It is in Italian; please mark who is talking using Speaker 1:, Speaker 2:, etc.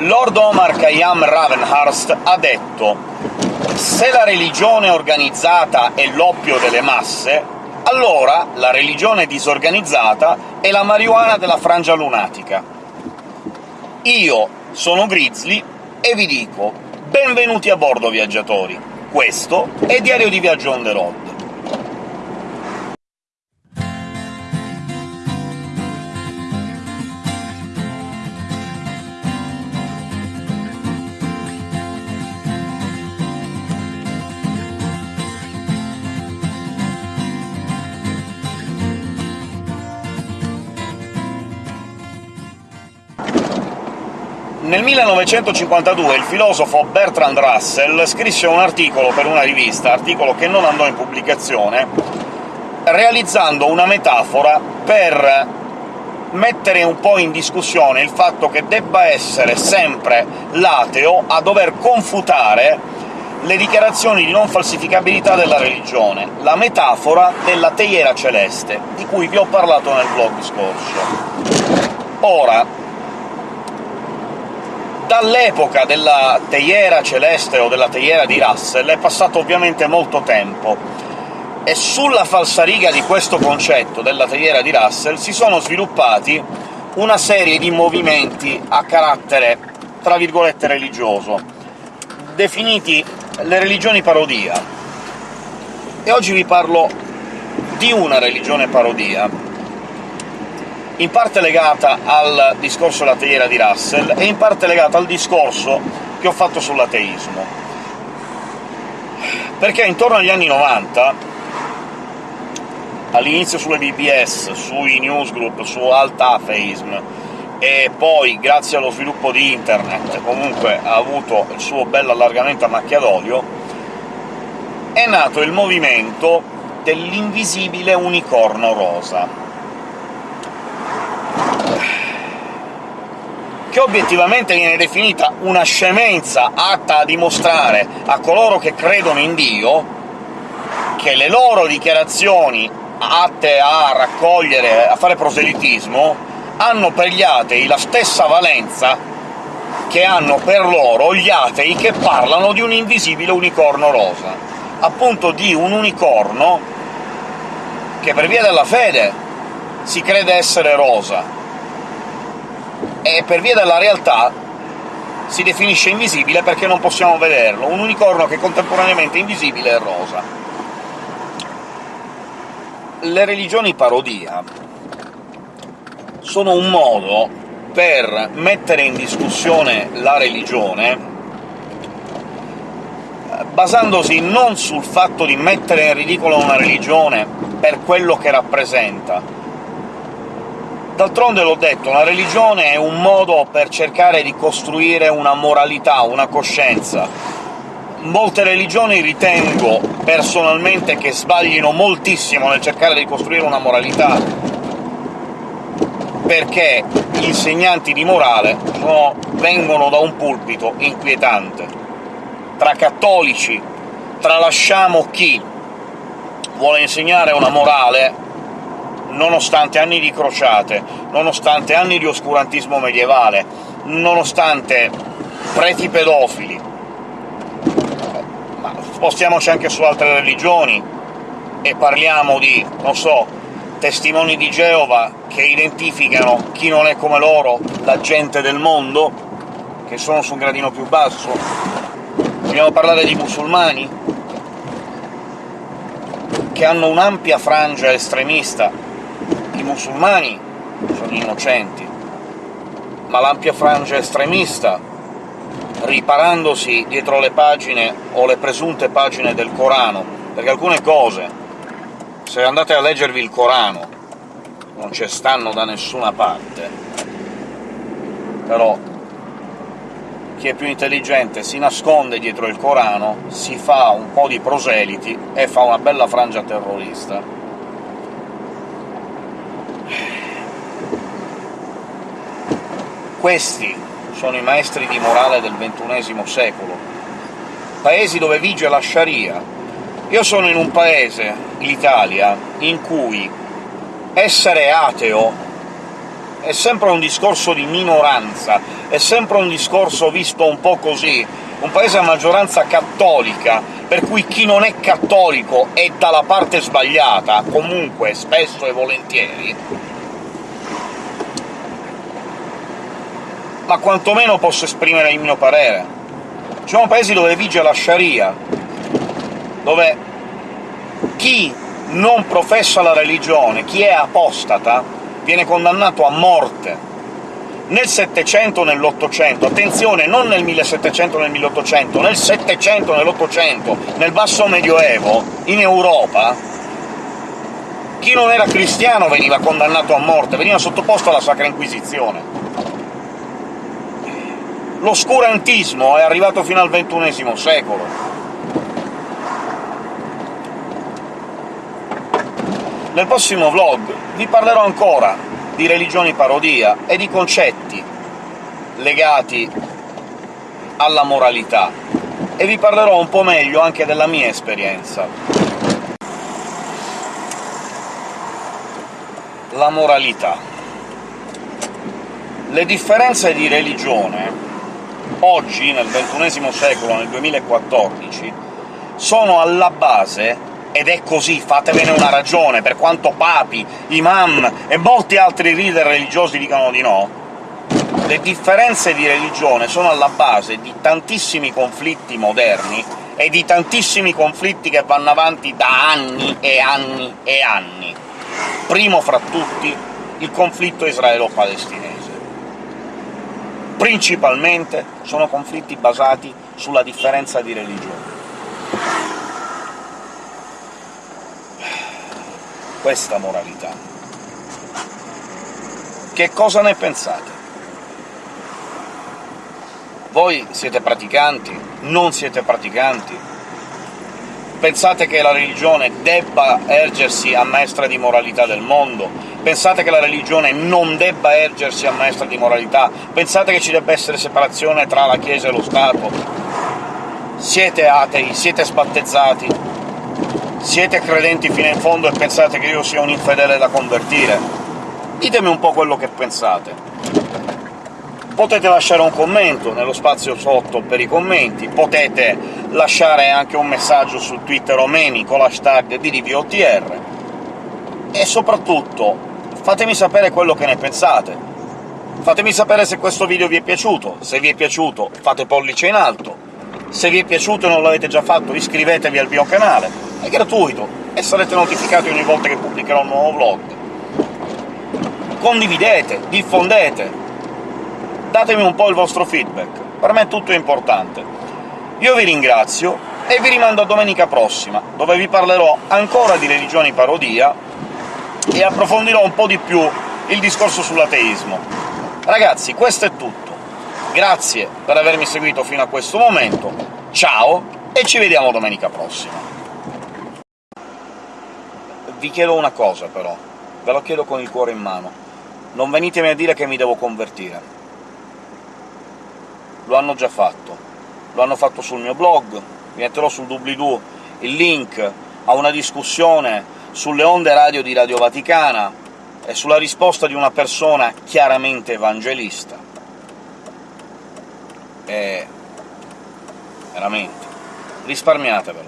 Speaker 1: Lord Omar Khayyam Ravenhurst ha detto «Se la religione organizzata è l'oppio delle masse, allora la religione disorganizzata è la marijuana della frangia lunatica». Io sono Grizzly e vi dico benvenuti a bordo, viaggiatori! Questo è Diario di Viaggio on the road. Nel 1952 il filosofo Bertrand Russell scrisse un articolo per una rivista, articolo che non andò in pubblicazione, realizzando una metafora per mettere un po' in discussione il fatto che debba essere sempre l'ateo a dover confutare le dichiarazioni di non falsificabilità della religione, la metafora della teiera celeste, di cui vi ho parlato nel vlog scorso. Ora, Dall'epoca della teiera celeste o della teiera di Russell è passato ovviamente molto tempo, e sulla falsariga di questo concetto della teiera di Russell si sono sviluppati una serie di movimenti a carattere, tra virgolette, religioso, definiti le religioni parodia. E oggi vi parlo di una religione parodia, in parte legata al discorso della teiera di Russell e in parte legata al discorso che ho fatto sull'ateismo. Perché intorno agli anni 90, all'inizio sulle BBS, sui newsgroup, su Alt-Atheism, e poi, grazie allo sviluppo di internet, comunque ha avuto il suo bel allargamento a macchia d'olio, è nato il movimento dell'invisibile unicorno rosa che obiettivamente viene definita una scemenza atta a dimostrare a coloro che credono in Dio che le loro dichiarazioni atte a raccogliere, a fare proselitismo, hanno per gli atei la stessa valenza che hanno per loro gli atei che parlano di un invisibile unicorno rosa, appunto di un unicorno che per via della fede si crede essere rosa, e per via della realtà si definisce invisibile perché non possiamo vederlo, un unicorno che contemporaneamente è invisibile e rosa. Le religioni parodia sono un modo per mettere in discussione la religione basandosi non sul fatto di mettere in ridicolo una religione per quello che rappresenta, D'altronde l'ho detto, la religione è un modo per cercare di costruire una moralità, una coscienza. Molte religioni ritengo, personalmente, che sbaglino moltissimo nel cercare di costruire una moralità, perché gli insegnanti di morale sono, vengono da un pulpito inquietante. Tra cattolici tralasciamo chi vuole insegnare una morale nonostante anni di crociate, nonostante anni di oscurantismo medievale, nonostante preti pedofili, ma spostiamoci anche su altre religioni e parliamo di, non so, testimoni di Geova che identificano chi non è come loro, la gente del mondo, che sono su un gradino più basso. Vogliamo parlare di musulmani, che hanno un'ampia frangia estremista i musulmani sono innocenti, ma l'ampia frangia estremista, riparandosi dietro le pagine o le presunte pagine del Corano, perché alcune cose, se andate a leggervi il Corano, non ci stanno da nessuna parte, però chi è più intelligente si nasconde dietro il Corano, si fa un po' di proseliti e fa una bella frangia terrorista. Questi sono i maestri di morale del XXI secolo, paesi dove vige la Sharia. Io sono in un paese, l'Italia, in cui essere ateo è sempre un discorso di minoranza, è sempre un discorso visto un po' così, un paese a maggioranza cattolica, per cui chi non è cattolico è dalla parte sbagliata, comunque, spesso e volentieri, ma quantomeno posso esprimere il mio parere. Ci sono paesi dove vige la Sharia, dove chi non professa la religione, chi è apostata, viene condannato a morte. Nel Settecento nell'Ottocento, attenzione, non nel 1700 nel 1800, nel Settecento, nell'Ottocento, nel basso Medioevo, in Europa, chi non era cristiano veniva condannato a morte, veniva sottoposto alla Sacra Inquisizione. L'oscurantismo è arrivato fino al XXI secolo. Nel prossimo vlog vi parlerò ancora di religioni parodia e di concetti legati alla moralità, e vi parlerò un po' meglio anche della mia esperienza. La moralità. Le differenze di religione, oggi, nel XXI secolo, nel 2014, sono alla base ed è così, fatevene una ragione, per quanto papi, imam e molti altri leader religiosi dicano di no, le differenze di religione sono alla base di tantissimi conflitti moderni e di tantissimi conflitti che vanno avanti da anni e anni e anni. Primo fra tutti il conflitto israelo-palestinese. Principalmente sono conflitti basati sulla differenza di religione. questa moralità. Che cosa ne pensate? Voi siete praticanti? Non siete praticanti? Pensate che la religione debba ergersi a maestra di moralità del mondo? Pensate che la religione non debba ergersi a maestra di moralità? Pensate che ci debba essere separazione tra la Chiesa e lo Stato? Siete atei? Siete sbattezzati? Siete credenti fino in fondo e pensate che io sia un infedele da convertire? Ditemi un po' quello che pensate. Potete lasciare un commento nello spazio sotto per i commenti, potete lasciare anche un messaggio su Twitter o Memi con l'hashtag DDVOTR, e soprattutto fatemi sapere quello che ne pensate. Fatemi sapere se questo video vi è piaciuto, se vi è piaciuto fate pollice in alto, se vi è piaciuto e non l'avete già fatto iscrivetevi al mio canale, è gratuito, e sarete notificati ogni volta che pubblicherò un nuovo vlog. Condividete, diffondete, datemi un po' il vostro feedback, per me tutto è importante. Io vi ringrazio e vi rimando a domenica prossima, dove vi parlerò ancora di religioni parodia e approfondirò un po' di più il discorso sull'ateismo. Ragazzi, questo è tutto. Grazie per avermi seguito fino a questo momento, ciao e ci vediamo domenica prossima vi chiedo una cosa, però, ve lo chiedo con il cuore in mano. Non venitemi a dire che mi devo convertire. Lo hanno già fatto. Lo hanno fatto sul mio blog, vi metterò sul doobly-doo il link a una discussione sulle onde radio di Radio Vaticana e sulla risposta di una persona chiaramente evangelista. E... veramente. risparmiatevelo.